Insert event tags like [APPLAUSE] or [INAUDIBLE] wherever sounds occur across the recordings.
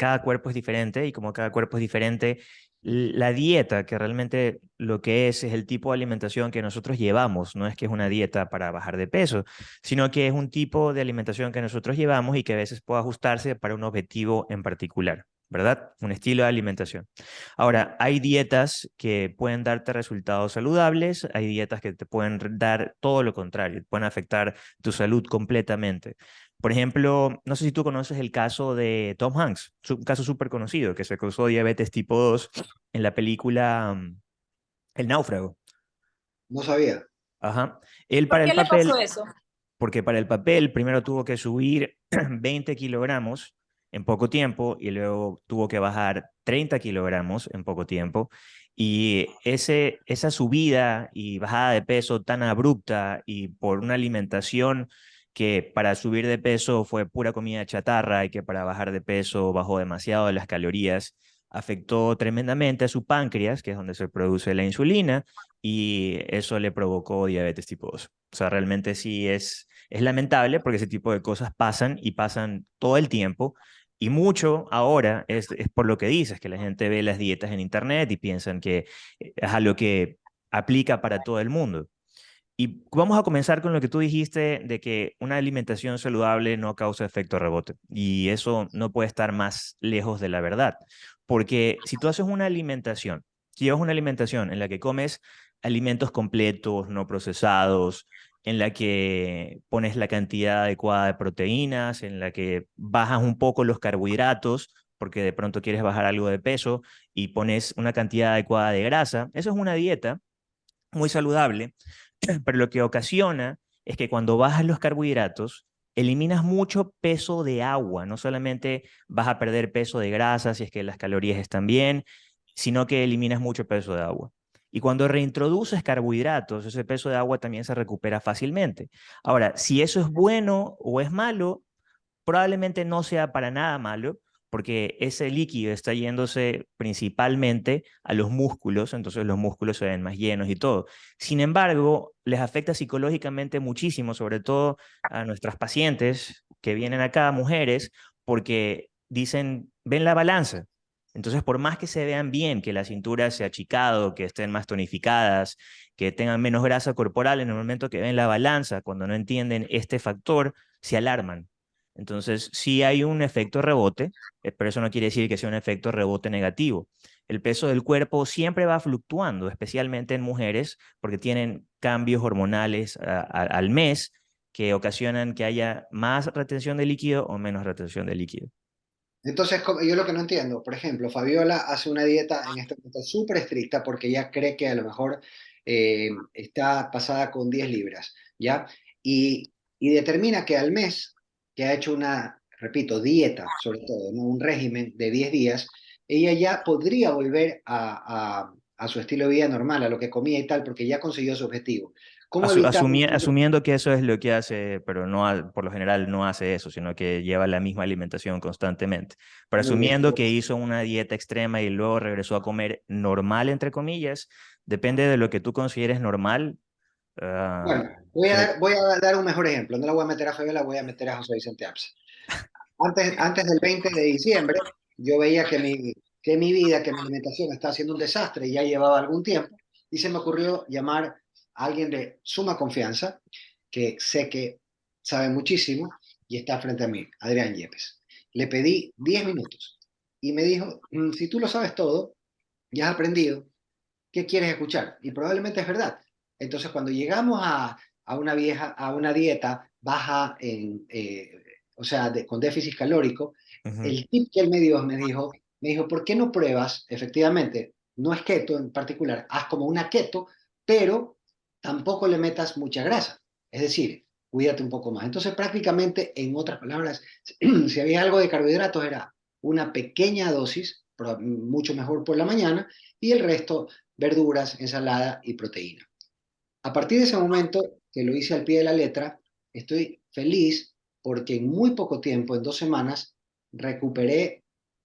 cada cuerpo es diferente y como cada cuerpo es diferente, la dieta, que realmente lo que es, es el tipo de alimentación que nosotros llevamos, no es que es una dieta para bajar de peso, sino que es un tipo de alimentación que nosotros llevamos y que a veces puede ajustarse para un objetivo en particular. ¿verdad? Un estilo de alimentación. Ahora, hay dietas que pueden darte resultados saludables, hay dietas que te pueden dar todo lo contrario, pueden afectar tu salud completamente. Por ejemplo, no sé si tú conoces el caso de Tom Hanks, un caso súper conocido, que se causó diabetes tipo 2 en la película mm, El náufrago. No sabía. Ajá. Él ¿Por para qué el le papel, pasó eso? porque para el papel primero tuvo que subir [CLEARS THROAT] 20 kilogramos en poco tiempo y luego tuvo que bajar 30 kilogramos en poco tiempo. Y ese, esa subida y bajada de peso tan abrupta y por una alimentación que para subir de peso fue pura comida chatarra y que para bajar de peso bajó demasiado de las calorías, afectó tremendamente a su páncreas, que es donde se produce la insulina, y eso le provocó diabetes tipo 2. O sea, realmente sí es, es lamentable porque ese tipo de cosas pasan y pasan todo el tiempo. Y mucho ahora es, es por lo que dices, que la gente ve las dietas en internet y piensan que es algo que aplica para todo el mundo. Y vamos a comenzar con lo que tú dijiste de que una alimentación saludable no causa efecto rebote. Y eso no puede estar más lejos de la verdad. Porque si tú haces una alimentación, si llevas una alimentación en la que comes alimentos completos, no procesados, en la que pones la cantidad adecuada de proteínas, en la que bajas un poco los carbohidratos, porque de pronto quieres bajar algo de peso y pones una cantidad adecuada de grasa, eso es una dieta muy saludable, [CLEARS THROAT] pero lo que ocasiona es que cuando bajas los carbohidratos, eliminas mucho peso de agua, no solamente vas a perder peso de grasa si es que las calorías están bien, sino que eliminas mucho peso de agua. Y cuando reintroduces carbohidratos, ese peso de agua también se recupera fácilmente. Ahora, si eso es bueno o es malo, probablemente no sea para nada malo, porque ese líquido está yéndose principalmente a los músculos, entonces los músculos se ven más llenos y todo. Sin embargo, les afecta psicológicamente muchísimo, sobre todo a nuestras pacientes que vienen acá, mujeres, porque dicen, ven la balanza. Entonces, por más que se vean bien, que la cintura se ha achicado, que estén más tonificadas, que tengan menos grasa corporal, en el momento que ven la balanza, cuando no entienden este factor, se alarman entonces, sí hay un efecto rebote, eh, pero eso no quiere decir que sea un efecto rebote negativo. El peso del cuerpo siempre va fluctuando, especialmente en mujeres, porque tienen cambios hormonales al mes que ocasionan que haya más retención de líquido o menos retención de líquido. Entonces, yo lo que no entiendo, por ejemplo, Fabiola hace una dieta en este momento súper estricta porque ella cree que a lo mejor eh, está pasada con 10 libras, ¿ya? Y, y determina que al mes que ha hecho una, repito, dieta, sobre todo, ¿no? un régimen de 10 días, ella ya podría volver a, a, su estilo de vida normal, a lo que comía y tal, porque ya consiguió su objetivo. ¿Cómo asumiendo que eso es lo que hace, pero no por lo general no hace eso, sino que lleva la misma alimentación constantemente. Pero asumiendo que hizo una dieta extrema y luego regresó a comer normal, entre comillas, depende de lo que tú consideres normal, Ah, bueno, voy a, dar, voy a dar un mejor ejemplo. No la voy a meter a Fabiola, voy a meter a José Vicente Apsa. Antes, antes del 20 de diciembre, yo veía que mi, que mi vida, que mi alimentación estaba siendo un desastre y ya llevaba algún tiempo, y se me ocurrió llamar a alguien de suma confianza, que sé que sabe muchísimo, y está frente a mí, Adrián Yepes. Le pedí 10 minutos y me dijo, mm, si tú lo sabes todo, ya has aprendido, ¿qué quieres escuchar? Y probablemente es verdad. Entonces, cuando llegamos a, a una, vieja, a una dieta baja, en, eh, o sea, con déficit calórico, el tip que él me dio, me dijo, me dijo, ¿por qué no pruebas? Efectivamente, no es keto en particular, haz como una keto, pero tampoco le metas mucha grasa. Es decir, cuídate un poco más. Entonces, prácticamente, en otras palabras, [CLEARS THROAT] si había algo de carbohidratos, era una pequeña dosis, mucho mejor por la mañana, y el resto, verduras, ensalada y proteína. A partir de ese momento, que lo hice al pie de la letra, estoy feliz porque en muy poco tiempo, en dos semanas, recuperé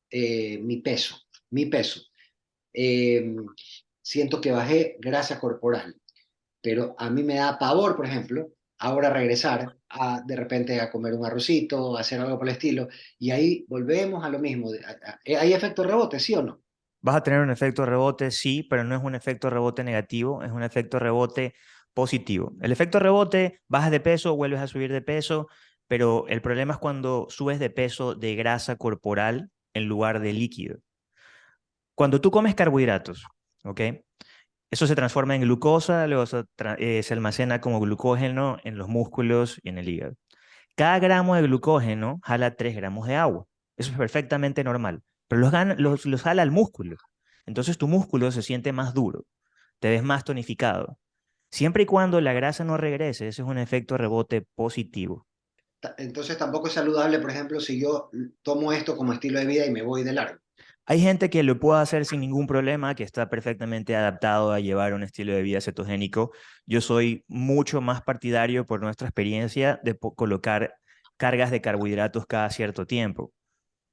eh, mi peso, mi peso. Em, siento que bajé grasa corporal, pero a mí me da pavor, por ejemplo, ahora regresar a, de repente a comer un arrocito, a hacer algo por el estilo, y ahí volvemos a lo mismo. ¿Hay efecto rebote, sí o no? Vas a tener un efecto rebote, sí, pero no es un efecto rebote negativo, es un efecto rebote positivo. El efecto rebote, bajas de peso, vuelves a subir de peso, pero el problema es cuando subes de peso de grasa corporal en lugar de líquido. Cuando tú comes carbohidratos, ¿ok? Eso se transforma en glucosa, luego eh, se, almacena como glucógeno en los músculos y en el hígado. Cada gramo de glucógeno jala 3 gramos de agua. Eso es perfectamente normal, pero los, los, los jala el músculo. Entonces tu músculo se siente más duro, te ves más tonificado. Siempre y cuando la grasa no regrese, ese es un efecto rebote positivo. Entonces tampoco es saludable, por ejemplo, si yo tomo esto como estilo de vida y me voy de largo. Hay gente que lo puede hacer sin ningún problema, que está perfectamente adaptado a llevar un estilo de vida cetogénico. Yo soy mucho más partidario, por nuestra experiencia, de colocar cargas de carbohidratos cada cierto tiempo,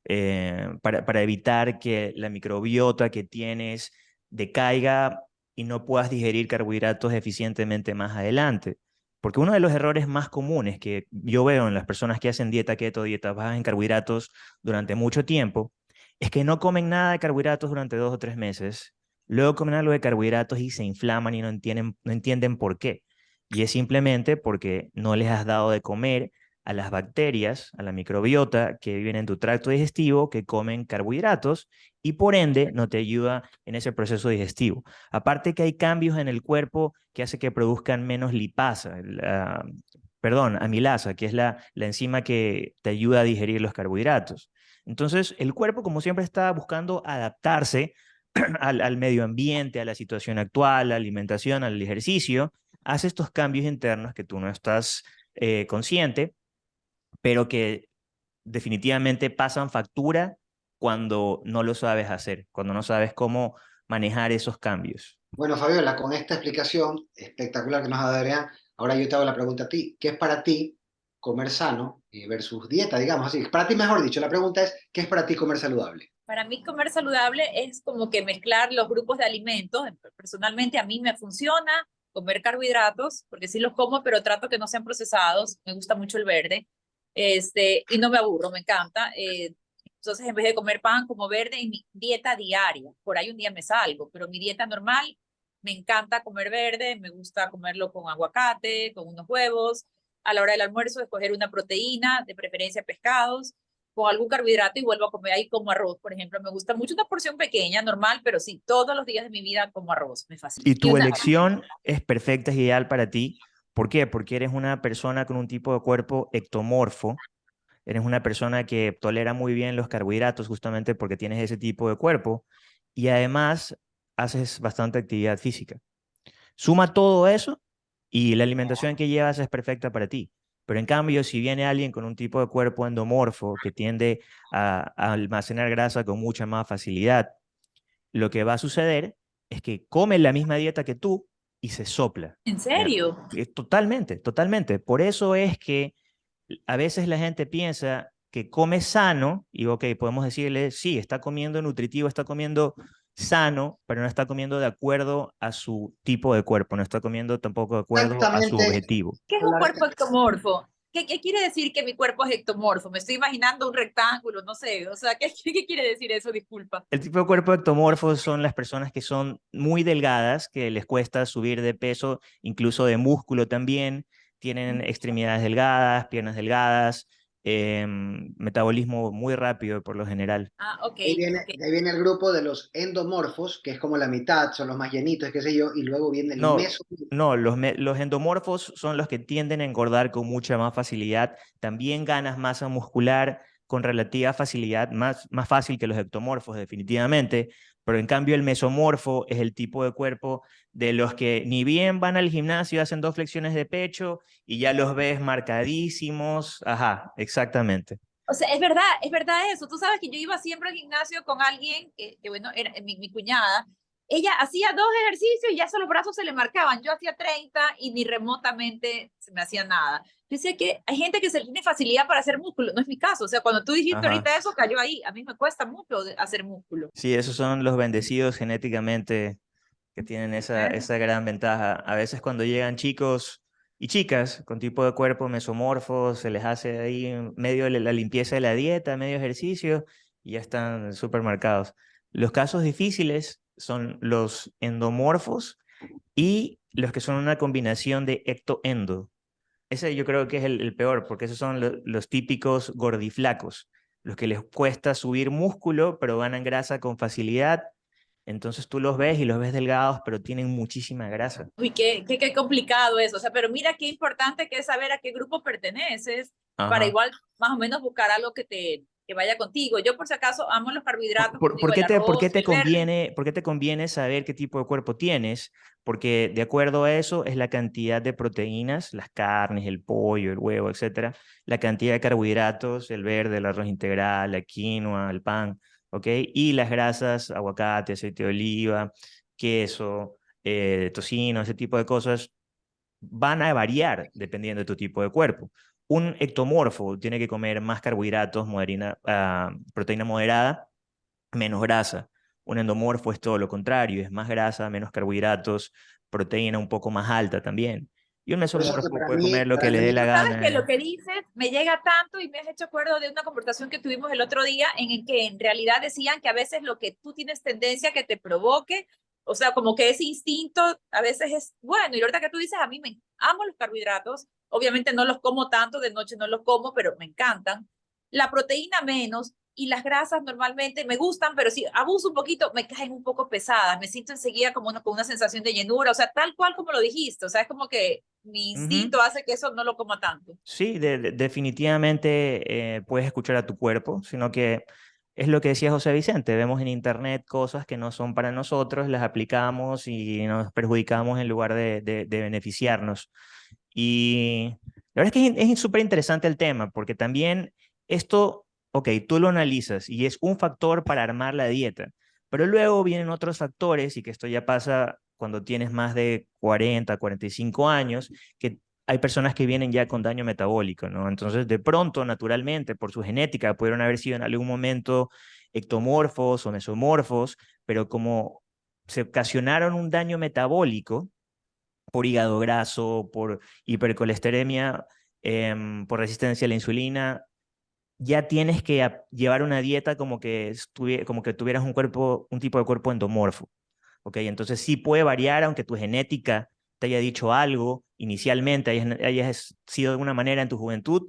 eh, para, para evitar que la microbiota que tienes decaiga y no puedas digerir carbohidratos eficientemente más adelante. Porque uno de los errores más comunes que yo veo en las personas que hacen dieta keto, dieta baja en carbohidratos durante mucho tiempo, es que no comen nada de carbohidratos durante dos o tres meses, luego comen algo de carbohidratos y se inflaman y no entienden, no entienden por qué. Y es simplemente porque no les has dado de comer a las bacterias, a la microbiota que viven en tu tracto digestivo, que comen carbohidratos y por ende no te ayuda en ese proceso digestivo. Aparte que hay cambios en el cuerpo que hace que produzcan menos lipasa, perdón, amilasa, que es la, la enzima que te ayuda a digerir los carbohidratos. Entonces, el cuerpo, como siempre, está buscando adaptarse [CLEARS THROAT] al, medio ambiente, a la situación actual, a la alimentación, al ejercicio, hace estos cambios internos que tú no estás eh, consciente, pero que definitivamente pasan factura cuando no lo sabes hacer, cuando no sabes cómo manejar esos cambios. Bueno, Fabiola, con esta explicación espectacular que nos ha dado Adrián, ahora yo te hago la pregunta a ti. ¿Qué es para ti comer sano eh, versus dieta, digamos así. Para ti, mejor dicho, la pregunta es, ¿qué es para ti comer saludable? Para mí comer saludable es como que mezclar los grupos de alimentos. Personalmente a mí me funciona comer carbohidratos, porque sí los como, pero trato que no sean procesados. Me gusta mucho el verde. Este, y no me aburro, me encanta. Eh, entonces, en vez de comer pan, como verde en mi dieta diaria. Por ahí un día me salgo, pero mi dieta normal, me encanta comer verde, me gusta comerlo con aguacate, con unos huevos, a la hora del almuerzo escoger una proteína, de preferencia pescados, con algún carbohidrato y vuelvo a comer ahí como arroz, por ejemplo. Me gusta mucho una porción pequeña, normal, pero sí, todos los días de mi vida como arroz, me fascina. Y tu elección es perfecta, es ideal para ti. ¿Por qué? Porque eres una persona con un tipo de cuerpo ectomorfo, eres una persona que tolera muy bien los carbohidratos justamente porque tienes ese tipo de cuerpo y además haces bastante actividad física. Suma todo eso y la alimentación que llevas es perfecta para ti. Pero en cambio, si viene alguien con un tipo de cuerpo endomorfo que tiende a, almacenar grasa con mucha más facilidad, lo que va a suceder es que come la misma dieta que tú y se sopla. ¿En serio? Totalmente, totalmente. Por eso es que a veces la gente piensa que come sano y, ok, podemos decirle, sí, está comiendo nutritivo, está comiendo sano, pero no está comiendo de acuerdo a su tipo de cuerpo, no está comiendo tampoco de acuerdo a su objetivo. ¿Qué es un cuerpo ectomorfo? ¿Qué, ¿Qué, quiere decir que mi cuerpo es ectomorfo? Me estoy imaginando un rectángulo, no sé, o sea, ¿qué, qué quiere decir eso? Disculpa. El tipo de cuerpo ectomorfo son las personas que son muy delgadas, que les cuesta subir de peso, incluso de músculo también, tienen extremidades delgadas, piernas delgadas, eh, metabolismo muy rápido por lo general. Ah, ok. Ahí viene, ahí viene, el grupo de los endomorfos, que es como la mitad, son los más llenitos, qué sé yo, y luego viene el no, meso. No, los, los endomorfos son los que tienden a engordar con mucha más facilidad. También ganas masa muscular con relativa facilidad, más, más fácil que los ectomorfos definitivamente, pero en cambio el mesomorfo es el tipo de cuerpo de los que ni bien van al gimnasio, hacen dos flexiones de pecho y ya los ves marcadísimos. Ajá, exactamente. O sea, es verdad, es verdad eso. Tú sabes que yo iba siempre al gimnasio con alguien, que, bueno, era mi, mi cuñada, ella hacía dos ejercicios y ya solo los brazos se le marcaban. Yo hacía 30 y ni remotamente se me hacía nada. Yo decía que hay gente que se tiene facilidad para hacer músculo. No es mi caso. O sea, cuando tú dijiste ahorita eso, cayó ahí. A mí me cuesta mucho hacer músculo. Sí, esos son los bendecidos genéticamente que tienen esa, esa gran ventaja. A veces cuando llegan chicos Y chicas con tipo de cuerpo mesomorfo, se les hace ahí medio la limpieza de la dieta, medio ejercicio, y ya están súper marcados. Los casos difíciles son los endomorfos y los que son una combinación de ectoendo. Ese yo creo que es el, peor, porque esos son los típicos gordiflacos, los que les cuesta subir músculo, pero ganan grasa con facilidad entonces tú los ves y los ves delgados, pero tienen muchísima grasa. Uy, qué, qué, qué complicado eso. O sea, pero mira qué importante que es saber a qué grupo perteneces para igual más o menos buscar algo que te que vaya contigo. Yo por si acaso amo los carbohidratos. ¿Por, qué, te, ¿por qué te conviene, ¿Por qué te conviene saber qué tipo de cuerpo tienes? Porque de acuerdo a eso es la cantidad de proteínas, las carnes, el pollo, el huevo, etcétera, la cantidad de carbohidratos, el verde, el arroz integral, la quinoa, el pan ¿ok? Y las grasas, aguacate, aceite de oliva, queso, eh, tocino, ese tipo de cosas, van a variar dependiendo de tu tipo de cuerpo. Un ectomorfo tiene que comer más carbohidratos, ah, proteína moderada, menos grasa. Un endomorfo es todo lo contrario, es más grasa, menos carbohidratos, proteína un poco más alta también. Y un mesomorfo puede comer lo que le dé la gana. Sabes que lo que dices me llega tanto y me has hecho acuerdo de una conversación que tuvimos el otro día en el que en realidad decían que a veces lo que tú tienes tendencia que te provoque, o sea, como que ese instinto a veces es bueno. Y ahorita que tú dices, a mí me amo los carbohidratos, obviamente no los como tanto, de noche no los como, pero me encantan. La proteína menos, y las grasas normalmente me gustan, pero si abuso un poquito, me caen un poco pesadas, me siento enseguida como una, con una sensación de llenura, o sea, tal cual como lo dijiste, o sea, es como que mi instinto hace que eso no lo coma tanto. Sí, definitivamente eh, puedes escuchar a tu cuerpo, sino que es lo que decía José Vicente, vemos en internet cosas que no son para nosotros, las aplicamos y nos perjudicamos en lugar de, de, beneficiarnos. Y la verdad es que es súper interesante el tema, porque también esto ok, tú lo analizas y es un factor para armar la dieta, pero luego vienen otros factores y que esto ya pasa cuando tienes más de 40, 45 años, que hay personas que vienen ya con daño metabólico, ¿no? Entonces, de pronto, naturalmente, por su genética, pudieron haber sido en algún momento ectomorfos o mesomorfos, pero como se ocasionaron un daño metabólico por hígado graso, por hipercolesteremia, em, por resistencia a la insulina, ya tienes que llevar una dieta como que, como que tuvieras un, cuerpo, un tipo de cuerpo endomorfo. ¿ok? Entonces sí puede variar, aunque tu genética te haya dicho algo inicialmente, hayas, hayas sido de alguna manera en tu juventud,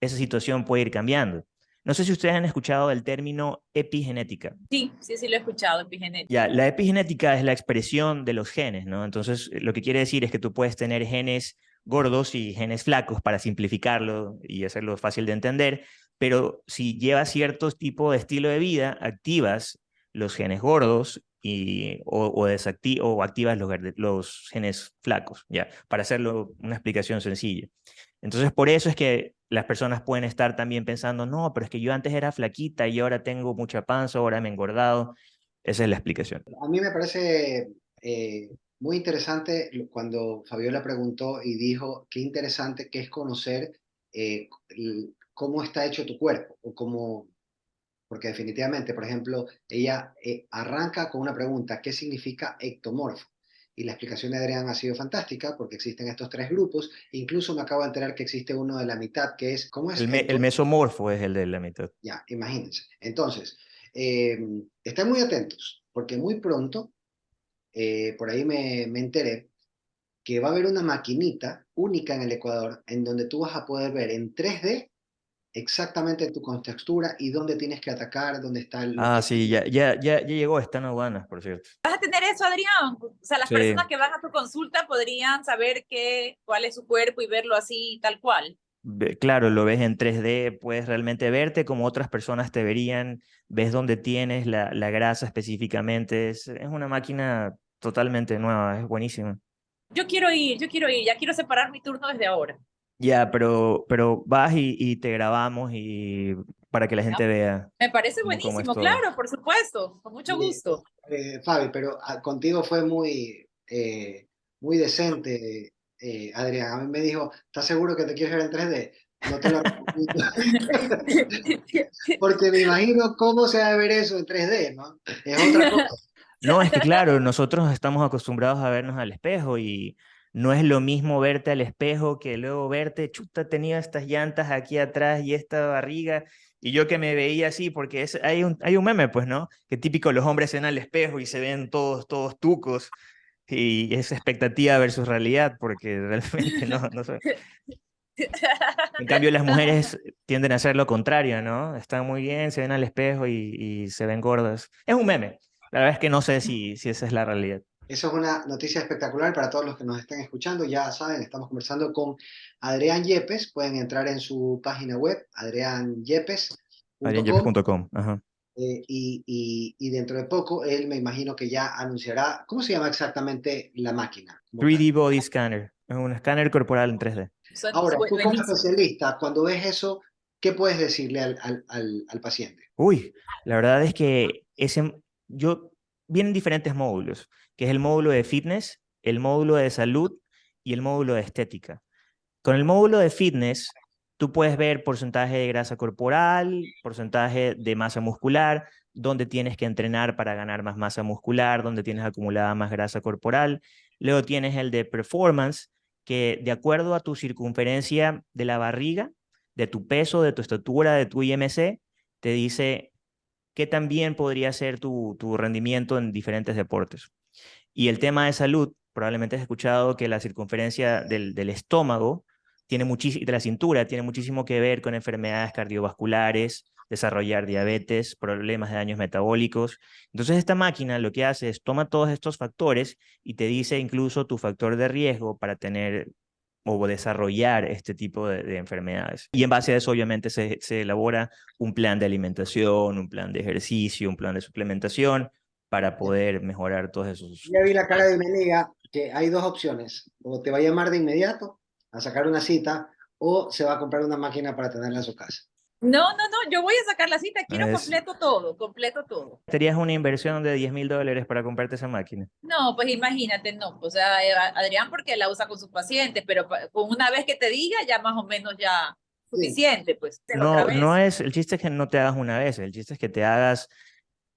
esa situación puede ir cambiando. No sé si ustedes han escuchado el término epigenética. Sí, sí, sí lo he escuchado, epigenética. Ya, la epigenética es la expresión de los genes, ¿no? Entonces, lo que quiere decir es que tú puedes tener genes gordos y genes flacos para simplificarlo y hacerlo fácil de entender, pero si llevas cierto tipo de estilo de vida, activas los genes gordos y, o, o, o activas los, los genes flacos, ¿ya? Para hacerlo una explicación sencilla. Entonces, por eso es que las personas pueden estar también pensando, no, pero es que yo antes era flaquita y ahora tengo mucha panza, ahora me he engordado. Esa es la explicación. A mí me parece eh, muy interesante cuando Fabiola preguntó y dijo, qué interesante que es conocer eh, cómo está hecho tu cuerpo o cómo, porque definitivamente, por ejemplo, ella eh, arranca con una pregunta, ¿qué significa ectomorfo? Y la explicación de Adrián ha sido fantástica porque existen estos tres grupos. Incluso me acabo de enterar que existe uno de la mitad que es... ¿Cómo es? El, mesomorfo es el de la mitad. Ya, imagínense. Entonces, eh, estén muy atentos porque muy pronto, eh, por ahí me, me enteré, que va a haber una maquinita única en el Ecuador en donde tú vas a poder ver en 3D exactamente tu contextura y dónde tienes que atacar, dónde está el... Ah, sí, ya, ya, ya, ya llegó, están aduanas, por cierto. ¿Vas a tener eso, Adrián? O sea, las personas que van a tu consulta podrían saber qué, cuál es su cuerpo y verlo así, tal cual. Claro, lo ves en 3D, puedes realmente verte como otras personas te verían, ves dónde tienes la, la grasa específicamente, es, es una máquina totalmente nueva, es buenísima. Yo quiero ir, yo quiero ir, ya quiero separar mi turno desde ahora. Ya, pero, pero vas y, y, te grabamos y para que la gente vea. Me parece buenísimo, claro, por supuesto, con mucho gusto. Eh, Fabi, pero ah, contigo fue muy, eh, muy decente, eh, Adrián. A mí me dijo, ¿estás seguro que te quieres ver en 3D? No te lo [LAUGHS] Porque me imagino cómo se va a ver eso en 3D, ¿no? Es otra cosa. [LAUGHS] No, es que claro, nosotros estamos acostumbrados a vernos al espejo y no es lo mismo verte al espejo que luego verte, chuta, tenía estas llantas aquí atrás y esta barriga, y yo que me veía así, porque es, hay, un, hay un meme, pues, ¿no? Que típico los hombres se ven al espejo y se ven todos, todos tucos, y es expectativa versus realidad, porque [LAUGHS] realmente no, no sé. En cambio, las mujeres tienden a hacer lo contrario, ¿no? Están muy bien, se ven al espejo y, y se ven gordas. Es un meme. La verdad es que no sé si, si esa es la realidad. Eso es una noticia espectacular para todos los que nos estén escuchando. Ya saben, estamos conversando con Adrián Yepes. Pueden entrar en su página web, adrianyepes.com. Adrianyepes.com. Eh, y, y, y, dentro de poco, él me imagino que ya anunciará, ¿cómo se llama exactamente la máquina? 3D Body Scanner, es un escáner corporal en 3D. Ahora, tú como especialista, cuando ves eso, ¿qué puedes decirle al, al, al, al paciente? Uy, la verdad es que ese, yo, vienen diferentes módulos que es el módulo de fitness, el módulo de salud y el módulo de estética. Con el módulo de fitness, tú puedes ver porcentaje de grasa corporal, porcentaje de masa muscular, dónde tienes que entrenar para ganar más masa muscular, dónde tienes acumulada más grasa corporal. Luego tienes el de performance, que de acuerdo a tu circunferencia de la barriga, de tu peso, de tu estatura, de tu IMC, te dice qué también podría ser tu, rendimiento en diferentes deportes. Y el tema de salud, probablemente has escuchado que la circunferencia del, del estómago tiene muchísimo, de la cintura tiene muchísimo que ver con enfermedades cardiovasculares, desarrollar diabetes, problemas de daños metabólicos. Entonces esta máquina lo que hace es toma todos estos factores y te dice incluso tu factor de riesgo para tener o desarrollar este tipo de, de, enfermedades. Y en base a eso, obviamente, se, se, elabora un plan de alimentación, un plan de ejercicio, un plan de suplementación, para poder mejorar todos esos... Ya vi la cara de Menega, que hay dos opciones, o te va a llamar de inmediato a sacar una cita, o se va a comprar una máquina para tenerla en su casa. No, no, no, yo voy a sacar la cita, quiero es... completo todo, completo todo. ¿Tenías una inversión de 10 mil dólares para comprarte esa máquina? No, pues imagínate, no, o sea, eh, Adrián porque la usa con sus pacientes, pero con una vez que te diga ya más o menos ya suficiente, pues. No, no es, el chiste es que no te hagas una vez, el chiste es que te hagas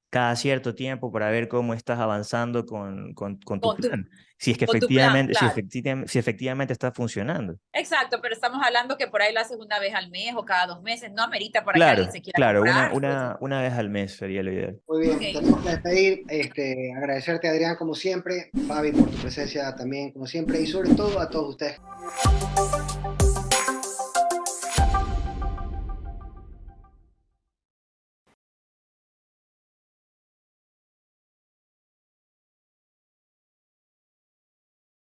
cada cierto tiempo para ver cómo estás avanzando con, con, con tu con plan. Tu, si es que efectivamente, plan, claro. si, efectivamente, si efectivamente está funcionando. Exacto, pero estamos hablando que por ahí lo haces una vez al mes o cada dos meses, no amerita para claro, que alguien se quiera Claro, comprar, una, una, una, vez al mes sería lo ideal. Muy bien, okay. tenemos que despedir, este, agradecerte Adrián como siempre, Fabi por tu presencia también como siempre y sobre todo a todos ustedes.